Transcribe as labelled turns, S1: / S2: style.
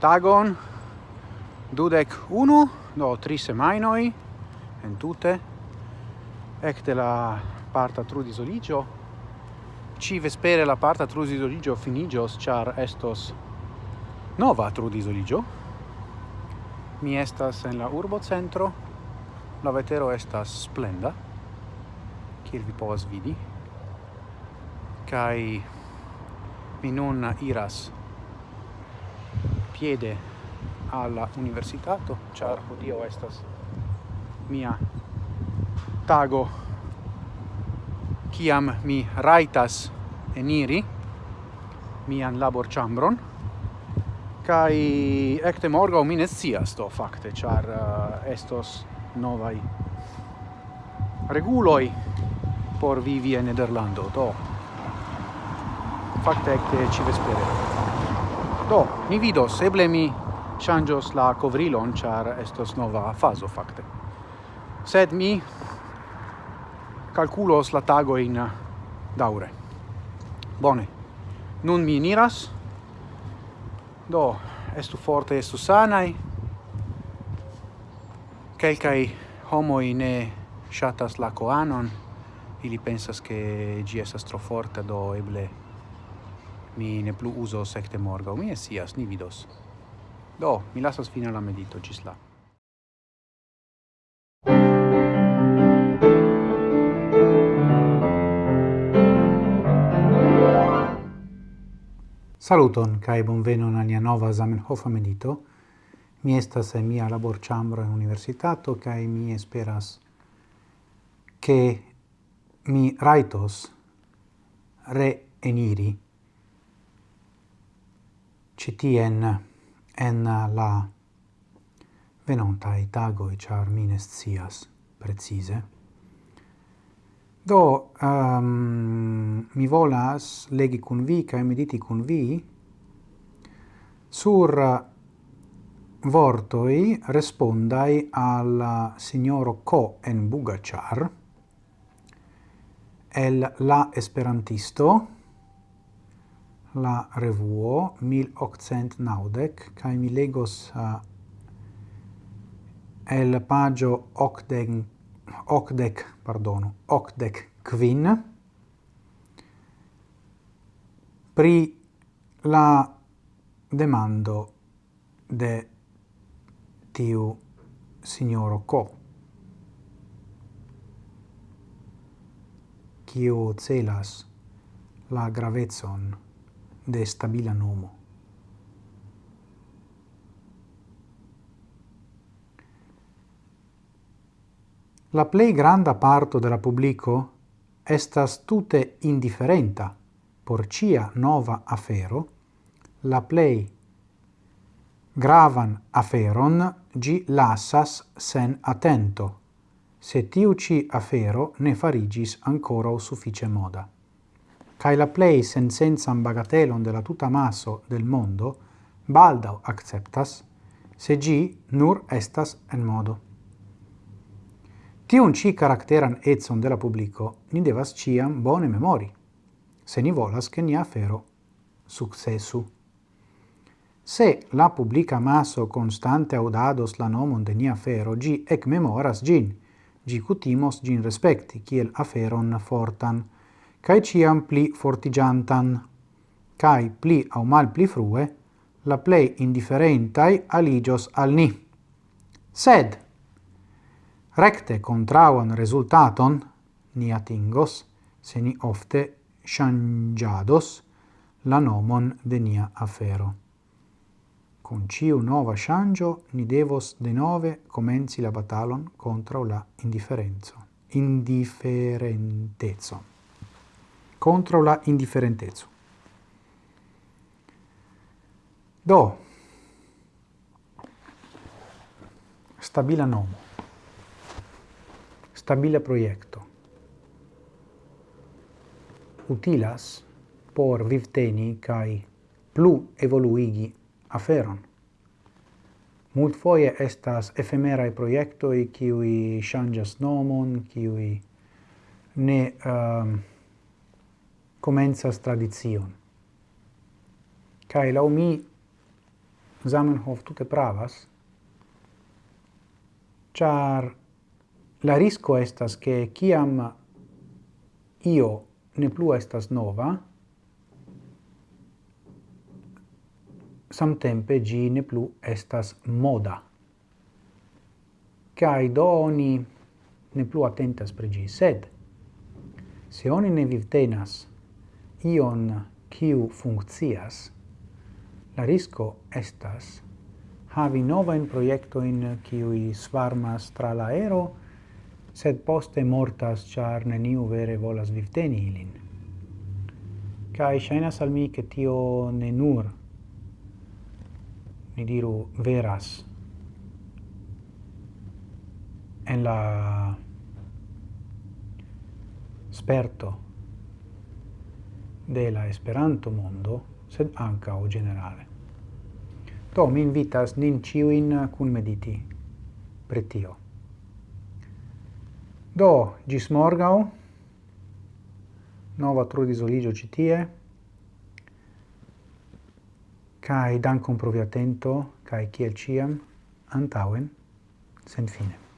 S1: tagon dudek unu do tri semajnoj entute ekde la parta trudisoliĝo ci vespere la parta trudisoliĝo finiĝos ĉar estos nova trudisoliĝo mi estas en la urbocentro. La vetero estas splenda kiel vi povas vidi. Kaj mi nun iras piede alla universitato char dio estas mia tago. Kiam mi raitas eniri mian labor chambron kai ekte morgo mi ne scias do fakte char uh, estos novai reguloi por vivi en Nederlando do fakte ekte ci vespere. Do, mi vidos, eble mi changios la covrilon, char estos nova faso facte. Sed mi calculos la tago in daure. Bone, nun mi niras. do, estu forte, estu sanai, quelcae homoi ne shatas la coanon, ili pensas che gi estas tro forte, do eble Mi ne plu uso secte morgaŭ. Mi esias, ni vidos. Do, mi lasas fina la medito ĝis la. Saluton kai bonvenon a nia nova Zamenhofa medito. Mi estas en mia laborĉambro en universitato kai mi esperas che mi raitos re eniri citien en la venontai tagoi, char mines cias precise. Do, um, mi volas legi cun vi, cae mediti cun vi, sur vortoi respondai al signoro Co en Bugacar, el la esperantisto, la revuo 1890 kai mi legos uh, el pagio ocden ocdec pardono ocdec quin. Pri la demando de tiu signoro co kiu celas la gravezon de stabila nomo. La plei granda parto de la publico estas tute indiferenta por cia nova afero, la plei gravan aferon gi lassas sen attento, se tiu ci afero ne farigis ancora o suffice moda cae la plei sensensan bagatelon de la tuta maso del mondo baldau acceptas, se gi nur estas en modo. Tion ci caracteran etson de la publico ni devas ciam bone memori, se ni volas che ni afero successu. Se la publica maso constante audados la nomon de nia afero, gi ec memoras gin, gi cutimos gin respecti, kiel aferon fortan, cae ciam pli fortigiantan, cae pli au mal pli frue, la plei indifferentai aligios al ni. Sed, recte contrauan resultaton ni atingos, se ni ofte changiados la nomon de nia afero. Con ciu nova changio, ni devos de nove comenzi la batalon contra la indiferenzo. Indifferentezo contro la indifferentezo. Do, stabila nomo, stabila proiecto, utilas por vivteni cae plu evoluigi aferon. Mult foie estas ephemerae proiectoi, kiui changas nomon, kiui ne... Um, comenzas tradizion. Kai lau mi Zamenhof tute pravas, char la risco estas che kiam io ne plu estas nova, samtempe gi ne plu estas moda. Kai do oni ne plu attentas pri gi, sed se oni ne vivtenas ion kiu funkcias, la risco estas havi novain proiectoin kiui svarmas tra la aero, sed poste mortas char neniu vere volas vivteni ilin. Kai shainas al mi che tio ne nur, mi diru, veras, en la sperto de la Esperanto mondo, sed anca o generale. Do mi invitas nin ciuin cun mediti pretio. Do, gis morgau, nova trudis oligio citie, cae dancum provi attento, cae ciel ciam, antauen, sen fine.